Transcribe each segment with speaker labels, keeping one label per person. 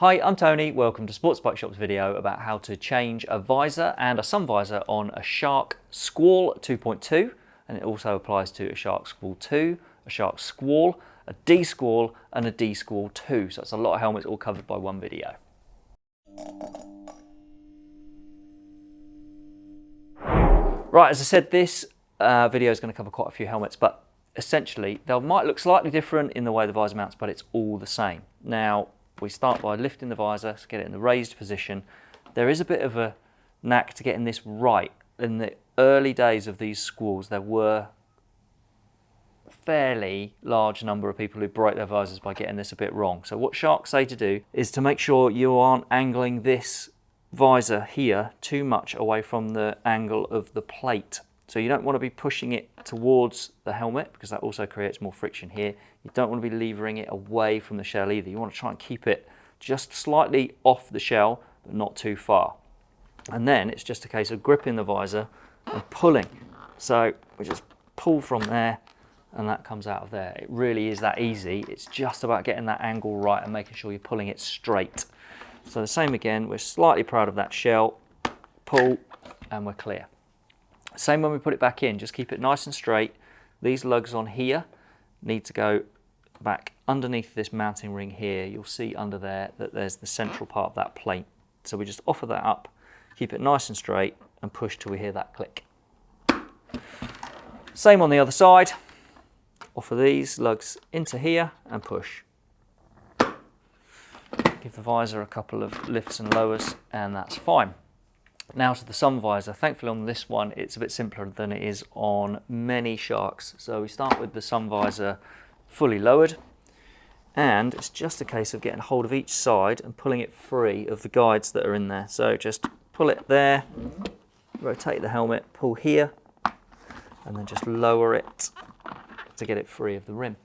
Speaker 1: Hi, I'm Tony. Welcome to Sports Bike Shop's video about how to change a visor and a sun visor on a Shark Skwal 2.2 and it also applies to a Shark Skwal 2, a Shark Skwal, a D Skwal and a D Skwal 2. So it's a lot of helmets all covered by one video. Right, as I said, this uh, video is going to cover quite a few helmets, but essentially they might look slightly different in the way the visor mounts, but it's all the same. Now, we start by lifting the visor, so get it in the raised position. There is a bit of a knack to getting this right. In the early days of these Skwals, there were fairly large number of people who break their visors by getting this a bit wrong. So what sharks say to do is to make sure you aren't angling this visor here too much away from the angle of the plate. So you don't want to be pushing it towards the helmet because that also creates more friction here. You don't want to be levering it away from the shell either. You want to try and keep it just slightly off the shell, but not too far. And then it's just a case of gripping the visor and pulling. So we just pull from there and that comes out of there. It really is that easy. It's just about getting that angle right and making sure you're pulling it straight. So the same again, we're slightly proud of that shell, pull, and we're clear. Same when we put it back in, just keep it nice and straight. These lugs on here need to go back underneath this mounting ring here. You'll see under there that there's the central part of that plate. So we just offer that up, keep it nice and straight, and push till we hear that click. Same on the other side. Offer these lugs into here and push. Give the visor a couple of lifts and lowers and that's fine. Now to the sun visor. Thankfully on this one it's a bit simpler than it is on many Sharks. So we start with the sun visor fully lowered and it's just a case of getting hold of each side and pulling it free of the guides that are in there. So just pull it there, rotate the helmet, pull here and then just lower it to get it free of the rim.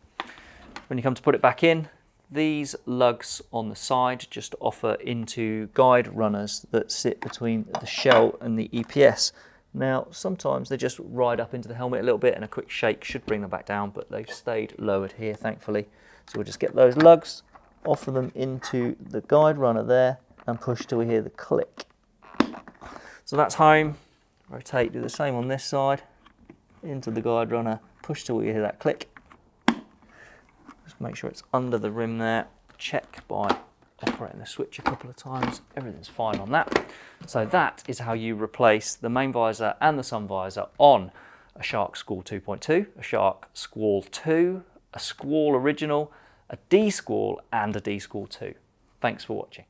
Speaker 1: When you come to put it back in, these lugs on the side just offer into guide runners that sit between the shell and the EPS. Now, sometimes they just ride up into the helmet a little bit and a quick shake should bring them back down, but they've stayed lowered here, thankfully. So we'll just get those lugs, offer them into the guide runner there and push till we hear the click. So that's home. Rotate, do the same on this side, into the guide runner, push till we hear that click just make sure it's under the rim there. Check by operating the switch a couple of times. Everything's fine on that. So that is how you replace the main visor and the sun visor on a Shark Skwal 2.2, a Shark Skwal 2, a Skwal Original, a D Skwal and a D Skwal 2. Thanks for watching.